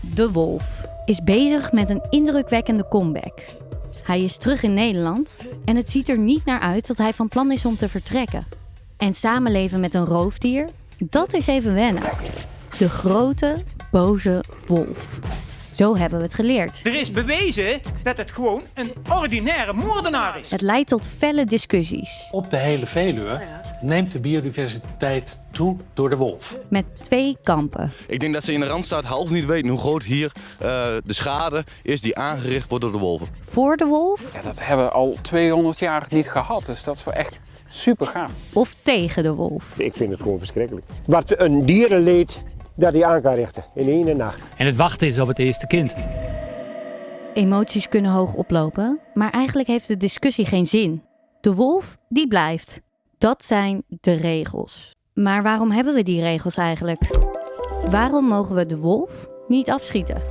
De Wolf is bezig met een indrukwekkende comeback. Hij is terug in Nederland en het ziet er niet naar uit dat hij van plan is om te vertrekken. En samenleven met een roofdier, dat is even wennen. De grote, boze wolf. Zo hebben we het geleerd. Er is bewezen dat het gewoon een ordinaire moordenaar is. Het leidt tot felle discussies. Op de hele Veluwe neemt de biodiversiteit toe door de wolf. Met twee kampen. Ik denk dat ze in de Randstad half niet weten hoe groot hier uh, de schade is die aangericht wordt door de wolven. Voor de wolf? Ja, dat hebben we al 200 jaar niet gehad, dus dat is wel echt super gaaf. Of tegen de wolf? Ik vind het gewoon verschrikkelijk. Wat een dierenleed dat hij aan kan richten in één nacht. En het wachten is op het eerste kind. Emoties kunnen hoog oplopen, maar eigenlijk heeft de discussie geen zin. De wolf, die blijft. Dat zijn de regels. Maar waarom hebben we die regels eigenlijk? Waarom mogen we de wolf niet afschieten?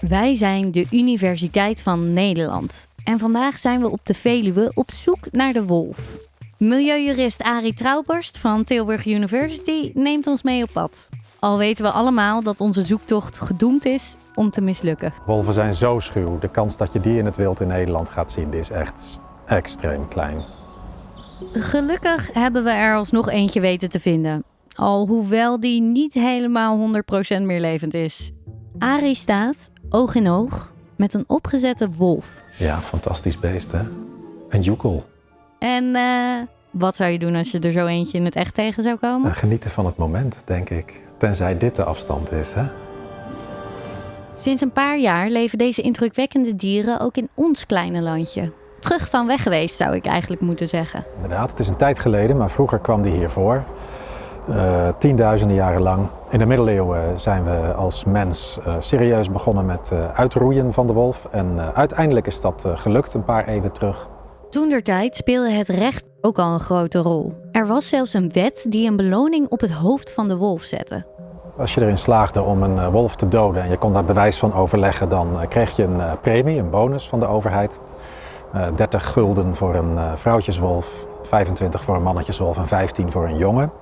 Wij zijn de Universiteit van Nederland en vandaag zijn we op de Veluwe op zoek naar de wolf. Milieujurist Arie Trouwborst van Tilburg University neemt ons mee op pad. Al weten we allemaal dat onze zoektocht gedoemd is om te mislukken. Wolven zijn zo schuw. De kans dat je die in het wild in Nederland gaat zien is echt extreem klein. Gelukkig hebben we er alsnog eentje weten te vinden. Alhoewel die niet helemaal 100% meer levend is. Arie staat, oog in oog, met een opgezette wolf. Ja, fantastisch beest hè. Een joekel. En uh, wat zou je doen als je er zo eentje in het echt tegen zou komen? Nou, genieten van het moment, denk ik. Tenzij dit de afstand is, hè? Sinds een paar jaar leven deze indrukwekkende dieren ook in ons kleine landje. Terug van weg geweest, zou ik eigenlijk moeten zeggen. Inderdaad, het is een tijd geleden, maar vroeger kwam die hier voor. Uh, tienduizenden jaren lang. In de middeleeuwen zijn we als mens uh, serieus begonnen met uh, uitroeien van de wolf. En uiteindelijk is dat gelukt een paar eeuwen terug. Toen der tijd speelde het recht ook al een grote rol. Er was zelfs een wet die een beloning op het hoofd van de wolf zette. Als je erin slaagde om een wolf te doden en je kon daar bewijs van overleggen, dan kreeg je een premie, een bonus van de overheid. 30 gulden voor een vrouwtjeswolf, 25 voor een mannetjeswolf en 15 voor een jongen.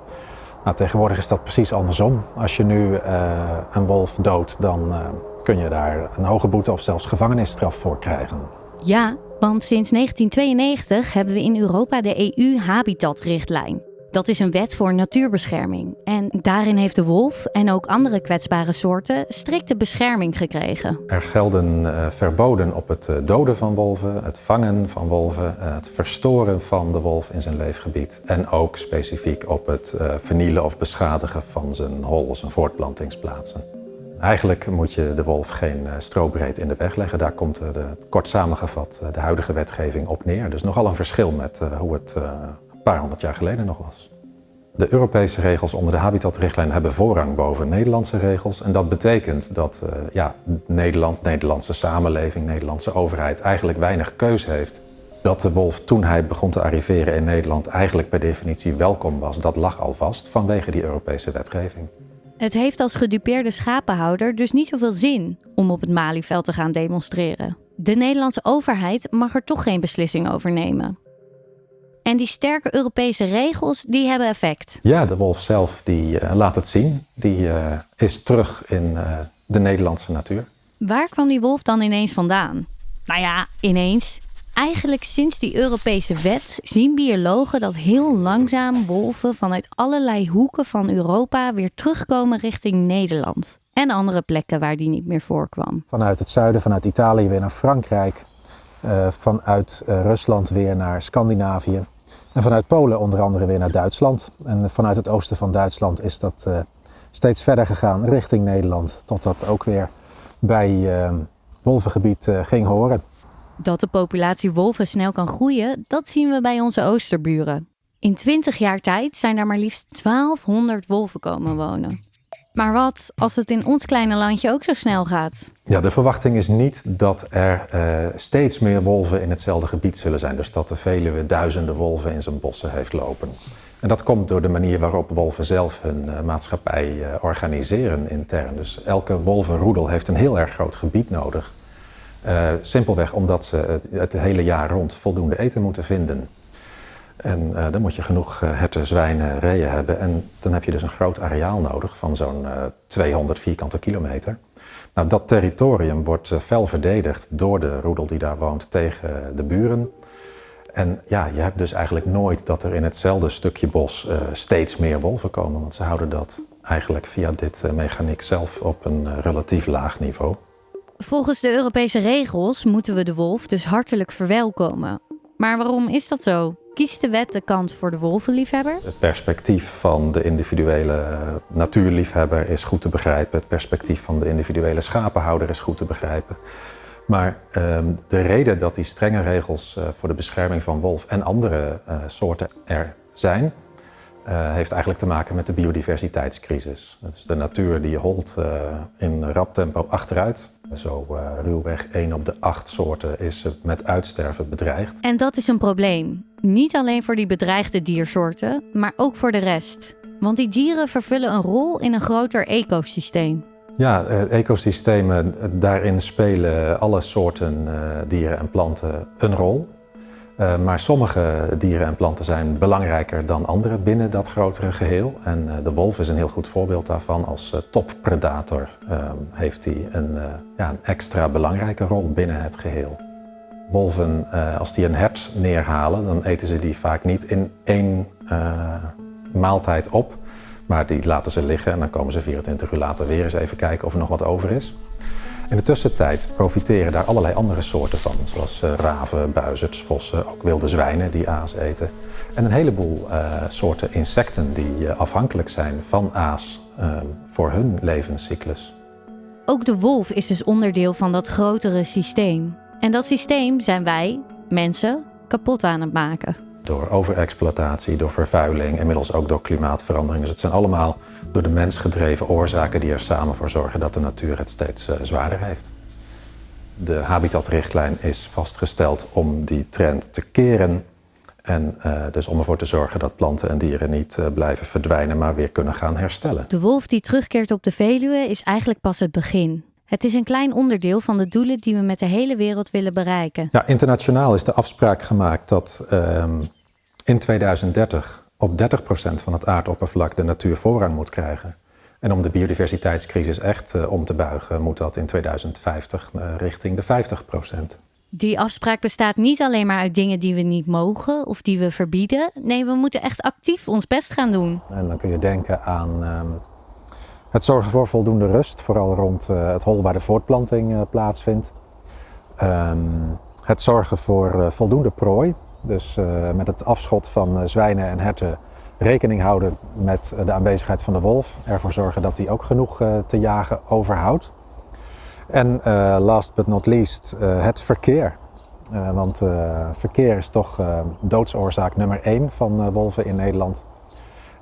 Nou, tegenwoordig is dat precies andersom. Als je nu uh, een wolf doodt, dan kun je daar een hoge boete of zelfs gevangenisstraf voor krijgen. Ja, want sinds 1992 hebben we in Europa de EU-habitatrichtlijn. Dat is een wet voor natuurbescherming. En daarin heeft de wolf en ook andere kwetsbare soorten strikte bescherming gekregen. Er gelden uh, verboden op het uh, doden van wolven, het vangen van wolven, uh, het verstoren van de wolf in zijn leefgebied. En ook specifiek op het vernielen of beschadigen van zijn hol, zijn voortplantingsplaatsen. Eigenlijk moet je de wolf geen strobreed in de weg leggen. Daar komt kort samengevat de huidige wetgeving op neer. Dus nogal een verschil met hoe het paar honderd jaar geleden nog was. De Europese regels onder de habitatrichtlijn hebben voorrang boven Nederlandse regels. En dat betekent dat uh, ja, Nederland, Nederlandse samenleving, Nederlandse overheid eigenlijk weinig keus heeft. Dat de wolf toen hij begon te arriveren in Nederland eigenlijk per definitie welkom was, dat lag al vast vanwege die Europese wetgeving. Het heeft als gedupeerde schapenhouder dus niet zoveel zin om op het Malieveld te gaan demonstreren. De Nederlandse overheid mag er toch geen beslissing over nemen. En die sterke Europese regels, die hebben effect. Ja, de wolf zelf die uh, laat het zien. Die uh, is terug in uh, de Nederlandse natuur. Waar kwam die wolf dan ineens vandaan? Nou ja, ineens. Eigenlijk sinds die Europese wet zien biologen dat heel langzaam wolven vanuit allerlei hoeken van Europa weer terugkomen richting Nederland. En andere plekken waar die niet meer voorkwam. Vanuit het zuiden, vanuit Italië weer naar Frankrijk. Uh, vanuit uh, Rusland weer naar Scandinavië. En vanuit Polen onder andere weer naar Duitsland. En vanuit het oosten van Duitsland is dat uh, steeds verder gegaan richting Nederland. Totdat ook weer bij wolvengebied ging horen. Dat de populatie wolven snel kan groeien, dat zien we bij onze oosterburen. In 20 jaar tijd zijn daar maar liefst 1200 wolven komen wonen. Maar wat als het in ons kleine landje ook zo snel gaat? Ja, de verwachting is niet dat er uh, steeds meer wolven in hetzelfde gebied zullen zijn. Dus dat de Veluwe duizenden wolven in zijn bossen heeft lopen. En dat komt door de manier waarop wolven zelf hun uh, maatschappij uh, organiseren intern. Dus elke wolvenroedel heeft een heel erg groot gebied nodig. simpelweg omdat ze het, het hele jaar rond voldoende eten moeten vinden. En dan moet je genoeg herten, zwijnen, reeën hebben. En dan heb je dus een groot areaal nodig van zo'n 200 vierkante kilometer. Nou, dat territorium wordt fel verdedigd door de roedel die daar woont tegen de buren. En ja, je hebt dus eigenlijk nooit dat er in hetzelfde stukje bos uh, steeds meer wolven komen. Want ze houden dat eigenlijk via dit uh, mechaniek zelf op een uh, relatief laag niveau. Volgens de Europese regels moeten we de wolf dus hartelijk verwelkomen. Maar waarom is dat zo? Kiest de wet de kant voor de wolvenliefhebber? Het perspectief van de individuele natuurliefhebber is goed te begrijpen. Het perspectief van de individuele schapenhouder is goed te begrijpen. Maar ehm, de reden dat die strenge regels uh, voor de bescherming van wolf en andere uh, soorten er zijn, uh, heeft eigenlijk te maken met de biodiversiteitscrisis. Dus de natuur die holt in rap tempo achteruit. Zo ruwweg 1 op de 8 soorten is met uitsterven bedreigd. En dat is een probleem. Niet alleen voor die bedreigde diersoorten, maar ook voor de rest. Want die dieren vervullen een rol in een groter ecosysteem. Ja, ecosystemen, daarin spelen alle soorten uh, dieren en planten een rol. Uh, maar sommige dieren en planten zijn belangrijker dan andere binnen dat grotere geheel. En uh, de wolf is een heel goed voorbeeld daarvan. Als toppredator heeft hij een, ja, een extra belangrijke rol binnen het geheel. Wolven, als die een hert neerhalen, dan eten ze die vaak niet in één maaltijd op. Maar die laten ze liggen en dan komen ze 24 uur later weer eens even kijken of er nog wat over is. In de tussentijd profiteren daar allerlei andere soorten van, zoals uh, raven, buizerds, vossen, ook wilde zwijnen die aas eten. En een heleboel uh, soorten insecten die uh, afhankelijk zijn van aas voor hun levenscyclus. Ook de wolf is dus onderdeel van dat grotere systeem. En dat systeem zijn wij, mensen, kapot aan het maken door overexploitatie, door vervuiling, inmiddels ook door klimaatverandering. Dus het zijn allemaal door de mens gedreven oorzaken die er samen voor zorgen dat de natuur het steeds uh, zwaarder heeft. De habitatrichtlijn is vastgesteld om die trend te keren. En uh, dus om ervoor te zorgen dat planten en dieren niet uh, blijven verdwijnen, maar weer kunnen gaan herstellen. De wolf die terugkeert op de Veluwe is eigenlijk pas het begin. Het is een klein onderdeel van de doelen die we met de hele wereld willen bereiken. Ja, internationaal is de afspraak gemaakt dat um, in 2030 op 30% van het aardoppervlak de natuur voorrang moet krijgen. En om de biodiversiteitscrisis echt uh, om te buigen, moet dat in 2050 uh, richting de 50%. Die afspraak bestaat niet alleen maar uit dingen die we niet mogen of die we verbieden. Nee, we moeten echt actief ons best gaan doen. En dan kun je denken aan um, het zorgen voor voldoende rust, vooral rond uh, het hol waar de voortplanting plaatsvindt. Um, het zorgen voor voldoende prooi, dus met het afschot van zwijnen en herten rekening houden met de aanwezigheid van de wolf. Ervoor zorgen dat hij ook genoeg te jagen overhoudt. En last but not least het verkeer. want verkeer is toch doodsoorzaak nummer één van wolven in Nederland.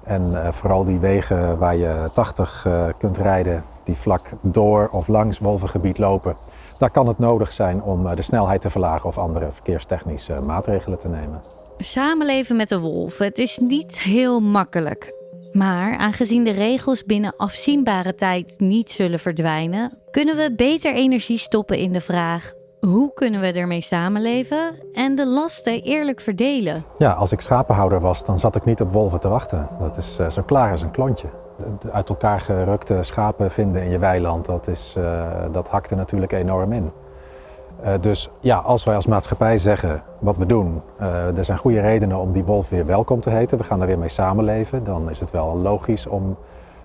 En vooral die wegen waar je 80 uh, kunt rijden, die vlak door of langs wolvengebied lopen, daar kan het nodig zijn om uh, de snelheid te verlagen of andere verkeerstechnische maatregelen te nemen. Samenleven met de wolf, het is niet heel makkelijk. Maar aangezien de regels binnen afzienbare tijd niet zullen verdwijnen, kunnen we beter energie stoppen in de vraag: hoe kunnen we ermee samenleven en de lasten eerlijk verdelen? Ja, als ik schapenhouder was, dan zat ik niet op wolven te wachten. Dat is uh, zo klaar als een klontje. Uit elkaar gerukte schapen vinden in je weiland, dat, is, uh, dat hakt natuurlijk enorm in. Uh, dus ja, als wij als maatschappij zeggen wat we doen, er zijn goede redenen om die wolf weer welkom te heten, we gaan er weer mee samenleven, dan is het wel logisch om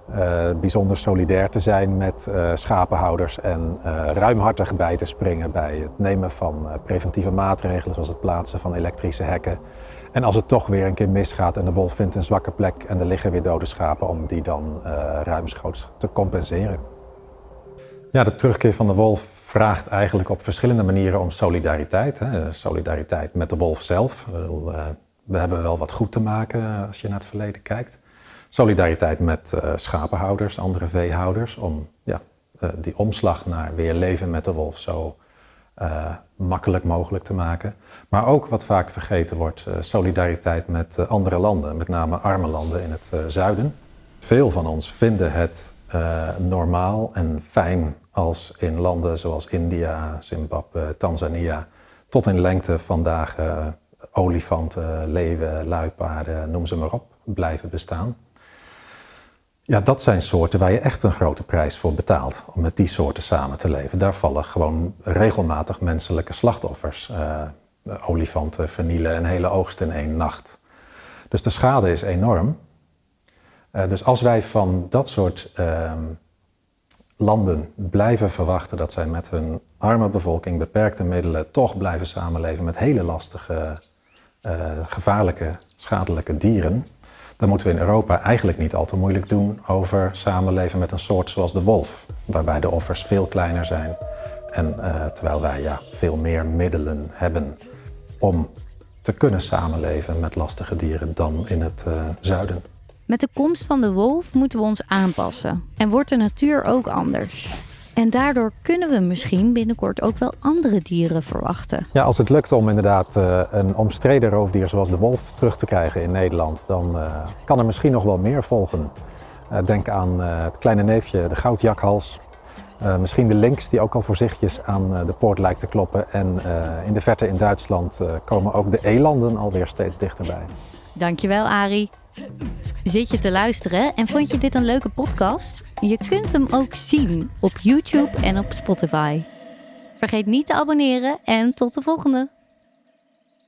uh, bijzonder solidair te zijn met uh, schapenhouders en uh, ruimhartig bij te springen bij het nemen van preventieve maatregelen zoals het plaatsen van elektrische hekken. En als het toch weer een keer misgaat en de wolf vindt een zwakke plek en er liggen weer dode schapen om die dan ruimschoots te compenseren. Ja, de terugkeer van de wolf vraagt eigenlijk op verschillende manieren om solidariteit. Hè. Solidariteit met de wolf zelf. We hebben wel wat goed te maken als je naar het verleden kijkt solidariteit met uh, schapenhouders, andere veehouders, om ja, uh, die omslag naar weer leven met de wolf zo uh, makkelijk mogelijk te maken. Maar ook wat vaak vergeten wordt, solidariteit met andere landen, met name arme landen in het zuiden. Veel van ons vinden het normaal en fijn als in landen zoals India, Zimbabwe, Tanzania tot in lengte vandaag olifanten, leeuwen, luipaarden, noem ze maar op, blijven bestaan. Ja, dat zijn soorten waar je echt een grote prijs voor betaalt om met die soorten samen te leven. Daar vallen gewoon regelmatig menselijke slachtoffers. Uh, olifanten vernielen een hele oogst in één nacht. Dus de schade is enorm. Uh, dus als wij van dat soort uh, landen blijven verwachten dat zij met hun arme bevolking, beperkte middelen, toch blijven samenleven met hele lastige, uh, gevaarlijke, schadelijke dieren, dan moeten we in Europa eigenlijk niet al te moeilijk doen over samenleven met een soort zoals de wolf, waarbij de offers veel kleiner zijn en uh, terwijl wij ja, veel meer middelen hebben om te kunnen samenleven met lastige dieren dan in het uh, zuiden. Met de komst van de wolf moeten we ons aanpassen en wordt de natuur ook anders. En daardoor kunnen we misschien binnenkort ook wel andere dieren verwachten. Ja, als het lukt om inderdaad uh, een omstreden roofdier zoals de wolf terug te krijgen in Nederland, dan uh, kan er misschien nog wel meer volgen. Uh, denk aan het kleine neefje, de goudjakhals. misschien de lynx die ook al voorzichtig aan de poort lijkt te kloppen. En in de verte in Duitsland komen ook de elanden alweer steeds dichterbij. Dankjewel, Arie. Zit je te luisteren en vond je dit een leuke podcast? Je kunt hem ook zien op YouTube en op Spotify. Vergeet niet te abonneren en tot de volgende!